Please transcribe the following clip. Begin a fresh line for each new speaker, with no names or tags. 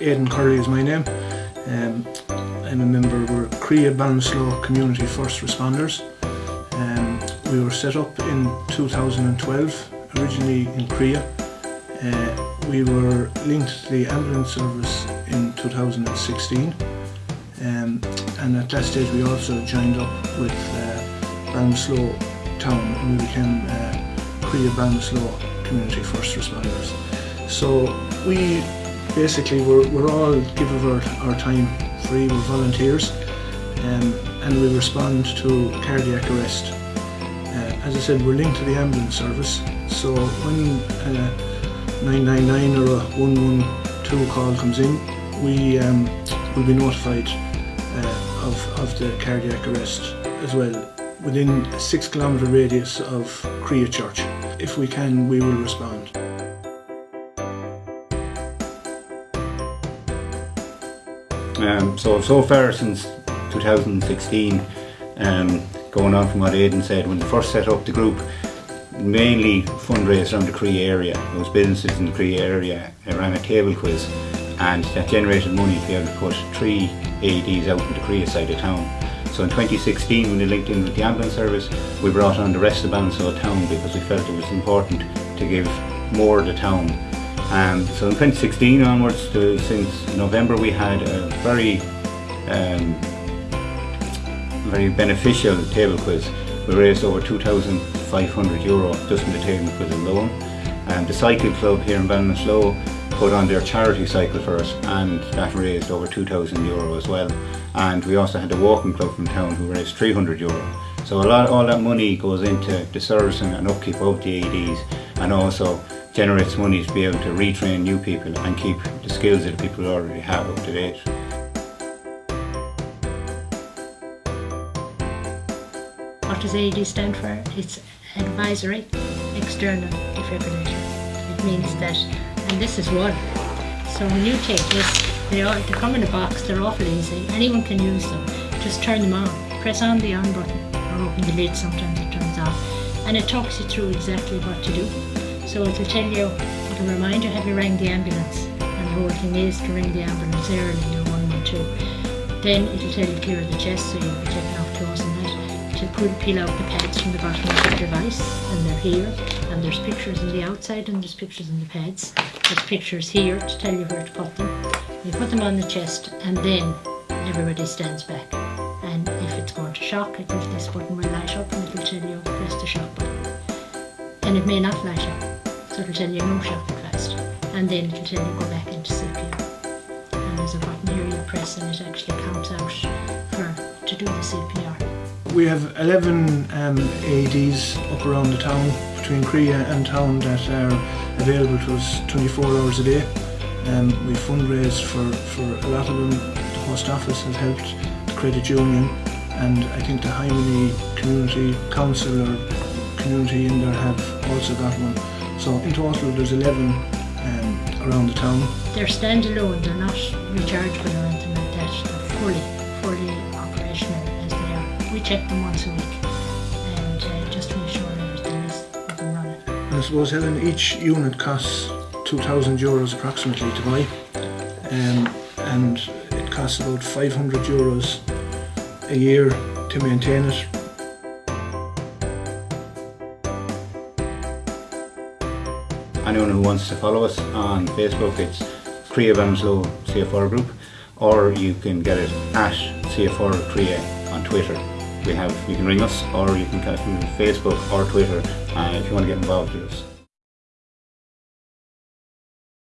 Aidan Curley is my name. Um, I'm a member of Creagh Ballinasloe Community First Responders. Um, we were set up in 2012, originally in Creagh. Uh, we were linked to the ambulance service in 2016 um, and at that stage we also joined up with uh, Town and we became uh, Creagh Community First Responders. So we basically we're, we're all give our, our time free, we're volunteers um, and we respond to cardiac arrest. Uh, as I said, we're linked to the ambulance service, so when uh, 999 or a 112 call comes in, we um, will be notified uh, of, of the cardiac arrest as well within a six kilometre radius of Creagh Church. If we can, we will respond.
Um, so, so far since 2016, um, going on from what Aidan said, when we first set up the group, mainly fundraised around the Cree area. Those businesses in the Cree area ran a table quiz and that generated money to be able to put three AEDs out in the Cree side of town. So in 2016 when they linked in with the ambulance service we brought on the rest of Ballinasloe town because we felt it was important to give more to the town. Um, so in 2016 onwards to, since November we had a very um, very beneficial table quiz. We raised over 2,500 euro just in the table quiz alone. And the cycle club here in Ballinasloe put on their charity cycle for us and that raised over 2,000 euro as well. And we also had the walking club from town who raised 300 euro. So a lot, all that money goes into the servicing and upkeep of the AEDs and also generates money to be able to retrain new people and keep the skills that people already have up to date.
What does AED stand for? It's advisory external defibrillator. It means that, and this is one. So when you take this, they, all, they come in a box, they're awful easy. Anyone can use them. Just turn them on. Press on the on button or open the lid, sometimes it turns off. And it talks you through exactly what to do. So it'll tell you, it'll remind you have you rang the ambulance. And the whole thing is to ring the ambulance early, you're 112. Then it'll tell you clear the chest so you'll be taking off clothes and that to pull, peel out the pads from the bottom of the device and they're here and there's pictures on the outside and there's pictures on the pads. There's pictures here to tell you where to put them. You put them on the chest and then everybody stands back and if it's going to shock it, this button will light up and it'll tell you press the shock button. And it may not light up so it'll tell you no shock at first and then it'll tell you go back into CPR. And there's a button here you press and it actually counts out for to do the CPR.
We have 11 um, AEDs up around the town, between Creagh and town that are available to us 24 hours a day. Um, we fundraise for, for a lot of them. The post office has helped, the credit union, and I think the Hymany Community Council or community in there have also got one. So in total there's 11 um, around the town.
They're standalone, they're not rechargeable or anything like that. They're fully, fully operational as they are. we check them once a week and uh, just to make sure everything is up and running. I
suppose Helen, each unit costs 2,000 euros approximately to buy um, and it costs about 500 euros a year to maintain it.
Anyone who wants to follow us on Facebook, it's Creagh Ballinasloe CFR Group, or you can get it at CFR Creagh on Twitter we have you can ring us or you can contact us Facebook or Twitter uh, if you want to get involved with us.